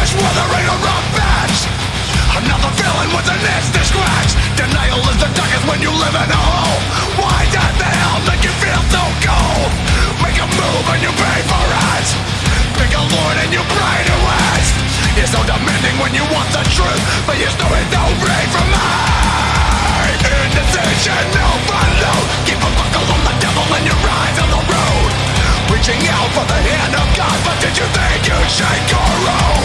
flesh withering around bats Another villain with an itch to scratch. Denial is the darkest when you live in a hole. Why does the hell make you feel so cold? Make a move and you pay for it. Pick a lord and you pray to it. You're so demanding when you want the truth But you're still no read from me Indecision overload Keep a buckle on the devil and your eyes on the road. Reaching out for the hand of God But did you think you'd shake your own?